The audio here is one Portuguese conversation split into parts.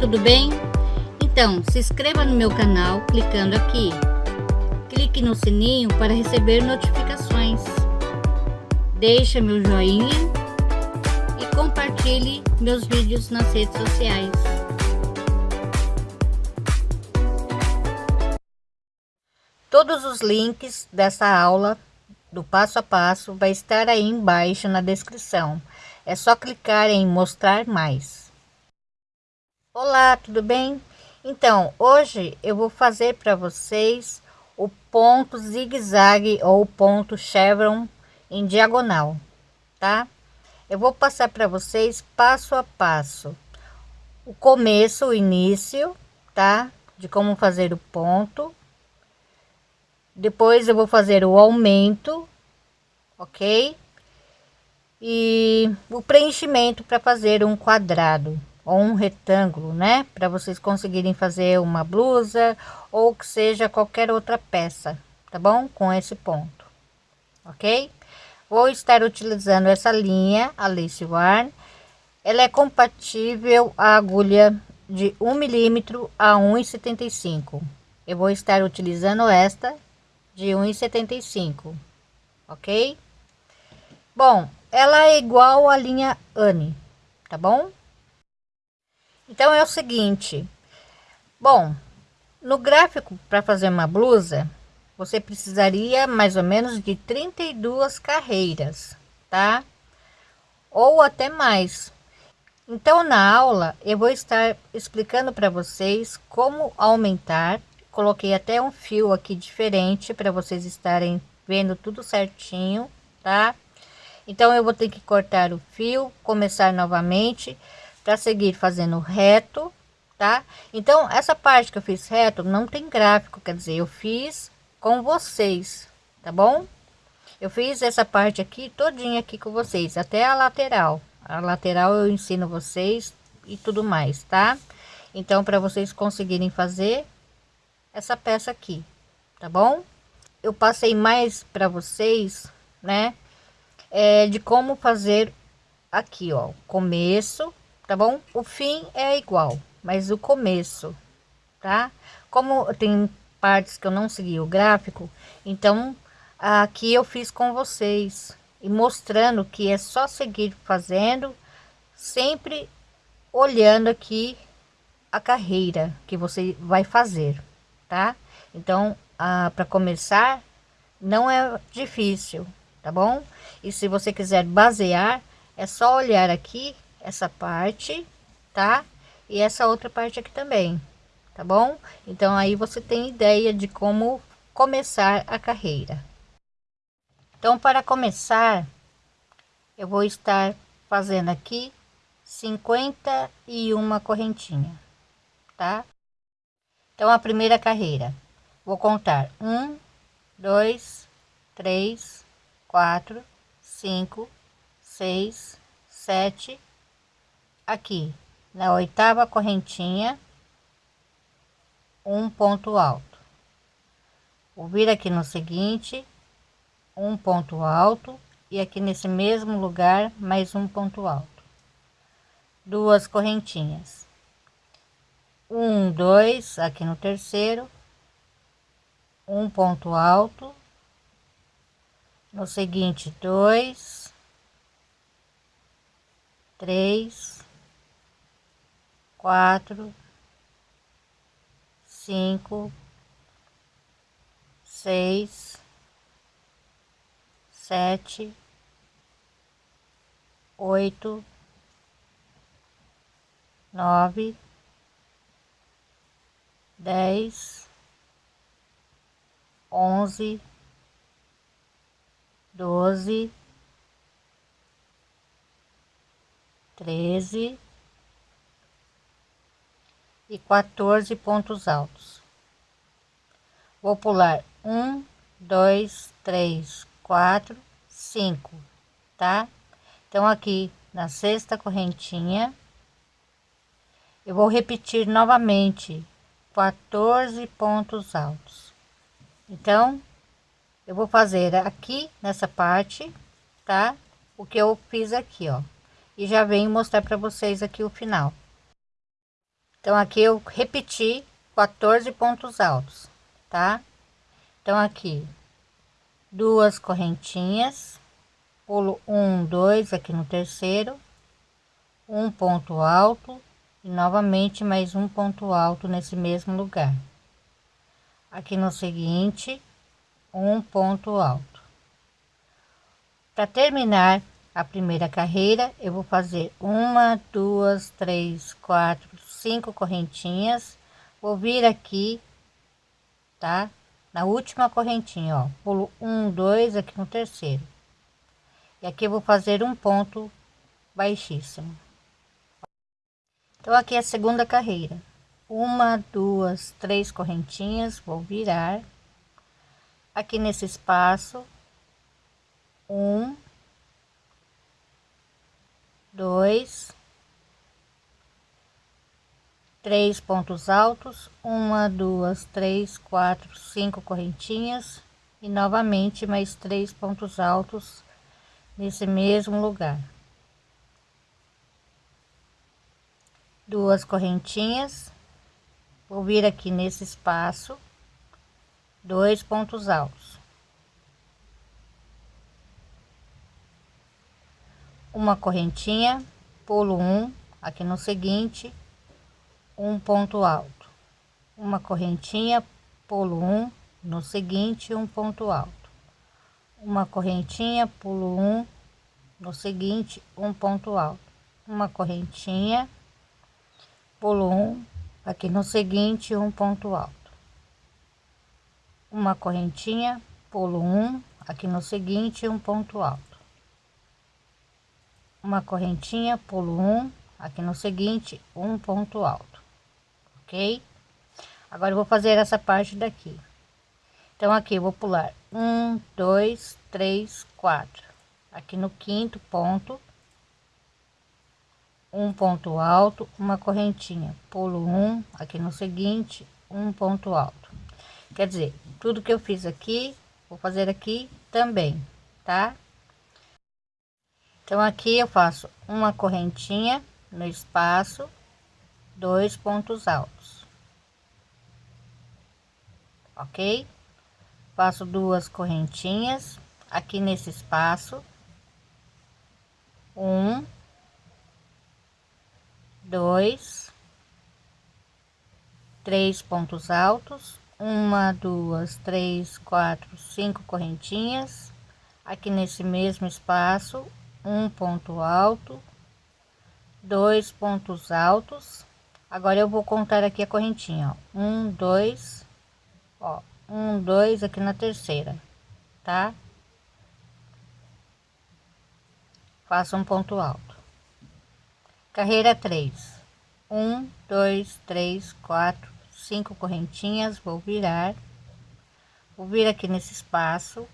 tudo bem? Então, se inscreva no meu canal clicando aqui. Clique no sininho para receber notificações. Deixe meu joinha e compartilhe meus vídeos nas redes sociais. Todos os links dessa aula do passo a passo vai estar aí embaixo na descrição. É só clicar em mostrar mais. Olá, tudo bem? Então, hoje eu vou fazer para vocês o ponto zigue-zague ou ponto chevron em diagonal, tá? Eu vou passar para vocês passo a passo. O começo, o início, tá? De como fazer o ponto. Depois eu vou fazer o aumento, ok? E o preenchimento para fazer um quadrado ou um retângulo, né? Para vocês conseguirem fazer uma blusa ou que seja qualquer outra peça, tá bom? Com esse ponto, ok? Vou estar utilizando essa linha, a Lace Warn. Ela é compatível à agulha de 1 milímetro a 1,75. Eu vou estar utilizando esta de 1,75, ok? Bom, ela é igual à linha Anne, tá bom? Então é o seguinte, bom, no gráfico para fazer uma blusa, você precisaria mais ou menos de 32 carreiras, tá? Ou até mais. Então na aula eu vou estar explicando para vocês como aumentar. Coloquei até um fio aqui diferente para vocês estarem vendo tudo certinho, tá? Então eu vou ter que cortar o fio, começar novamente para seguir fazendo reto, tá? Então, essa parte que eu fiz reto não tem gráfico, quer dizer, eu fiz com vocês, tá bom? Eu fiz essa parte aqui todinha aqui com vocês, até a lateral. A lateral eu ensino vocês e tudo mais, tá? Então, para vocês conseguirem fazer essa peça aqui, tá bom? Eu passei mais para vocês, né? É, de como fazer aqui, ó, começo, tá bom? O fim é igual, mas o começo, tá? Como tem partes que eu não segui o gráfico, então aqui eu fiz com vocês e mostrando que é só seguir fazendo, sempre olhando aqui a carreira que você vai fazer, tá? Então, ah, para começar, não é difícil, tá bom? E se você quiser basear, é só olhar aqui essa parte, tá? E essa outra parte aqui também, tá bom? Então aí você tem ideia de como começar a carreira. Então para começar, eu vou estar fazendo aqui 51 correntinha, tá? Então a primeira carreira, vou contar um, dois, três, quatro, cinco, seis, sete, aqui na oitava correntinha um ponto alto. Vou vir aqui no seguinte um ponto alto e aqui nesse mesmo lugar mais um ponto alto. Duas correntinhas. Um dois aqui no terceiro um ponto alto. No seguinte dois três quatro, cinco, seis, sete, oito, nove, dez, onze, doze, treze e 14 pontos altos. Vou pular um, dois, três, quatro, cinco, tá? Então aqui na sexta correntinha eu vou repetir novamente 14 pontos altos. Então eu vou fazer aqui nessa parte, tá? O que eu fiz aqui, ó. E já venho mostrar para vocês aqui o final. Então aqui eu repeti 14 pontos altos tá? Então aqui duas correntinhas pulo um dois aqui no terceiro um ponto alto e novamente mais um ponto alto nesse mesmo lugar. Aqui no seguinte um ponto alto. Para terminar a primeira carreira eu vou fazer uma duas três quatro cinco correntinhas. Vou vir aqui tá? Na última correntinha ó. Pulo um dois aqui no terceiro. E aqui eu vou fazer um ponto baixíssimo. Então aqui é a segunda carreira. Uma duas três correntinhas vou virar. Aqui nesse espaço um dois, três pontos altos, uma, duas, três, quatro, cinco correntinhas e novamente mais três pontos altos nesse mesmo lugar. Duas correntinhas, vou vir aqui nesse espaço, dois pontos altos. Uma correntinha pulo um aqui no seguinte um ponto alto. Uma correntinha pulo um no seguinte um ponto alto. Uma correntinha pulo um no seguinte um ponto alto. Uma correntinha pulo um aqui no seguinte um ponto alto. Uma correntinha pulo um aqui no seguinte um ponto alto uma correntinha pulo um aqui no seguinte um ponto alto ok? Agora vou fazer essa parte daqui. Então aqui vou pular um dois três quatro. Aqui no quinto ponto um ponto alto uma correntinha. Pulo um aqui no seguinte um ponto alto. Quer dizer tudo que eu fiz aqui vou fazer aqui também tá então aqui eu faço uma correntinha no espaço dois pontos altos. Ok? Faço duas correntinhas aqui nesse espaço. Um dois três pontos altos. Uma duas três quatro cinco correntinhas aqui nesse mesmo espaço um ponto alto, dois pontos altos. Agora eu vou contar aqui a correntinha, ó. Um, dois, ó, um, dois aqui na terceira, tá? Faço um ponto alto. Carreira três, um, dois, três, quatro, cinco correntinhas, vou virar, vou vir aqui nesse espaço,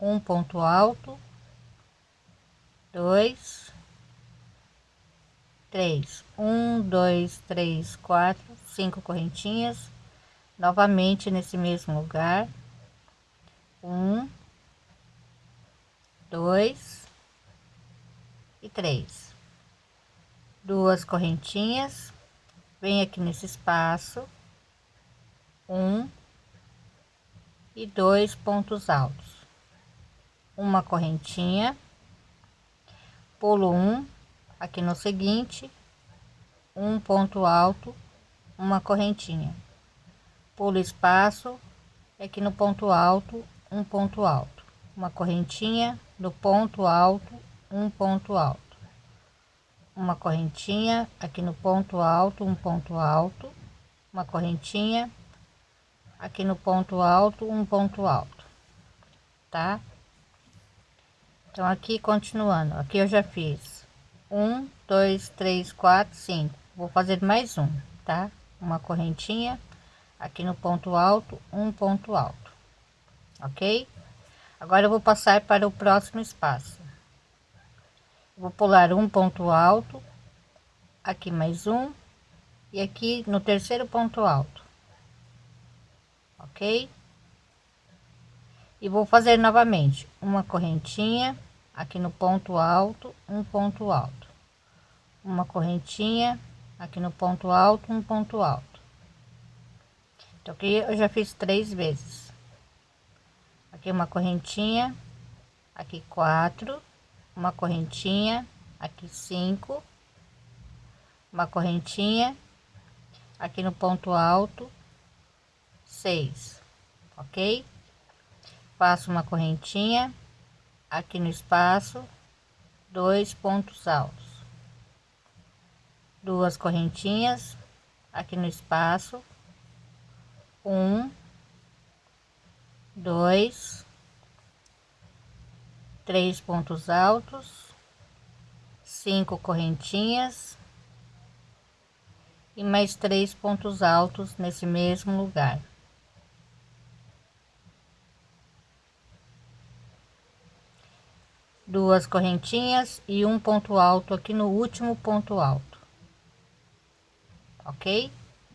um ponto alto, dois, três, um, dois, três, quatro, cinco correntinhas, novamente nesse mesmo lugar, um, dois e três, duas correntinhas, vem aqui nesse espaço, um e dois pontos altos, uma correntinha pulo um aqui no seguinte um ponto alto uma correntinha. Pulo espaço aqui no ponto alto um ponto alto. Uma correntinha no ponto alto um ponto alto. Uma correntinha aqui no ponto alto um ponto alto. Uma correntinha aqui no ponto alto um ponto alto. Tá então aqui continuando aqui eu já fiz. Um dois três quatro cinco. Vou fazer mais um tá? Uma correntinha. Aqui no ponto alto um ponto alto ok? Agora eu vou passar para o próximo espaço. Vou pular um ponto alto aqui mais um e aqui no terceiro ponto alto ok? E vou fazer novamente uma correntinha aqui no ponto alto um ponto alto. Uma correntinha aqui no ponto alto um ponto alto. Então aqui eu já fiz três vezes. Aqui uma correntinha aqui quatro. Uma correntinha aqui cinco. Uma correntinha aqui no ponto alto seis. Ok? Faço uma correntinha aqui no espaço dois pontos altos. Duas correntinhas aqui no espaço um dois três pontos altos cinco correntinhas e mais três pontos altos nesse mesmo lugar duas correntinhas e um ponto alto aqui no último ponto alto. Ok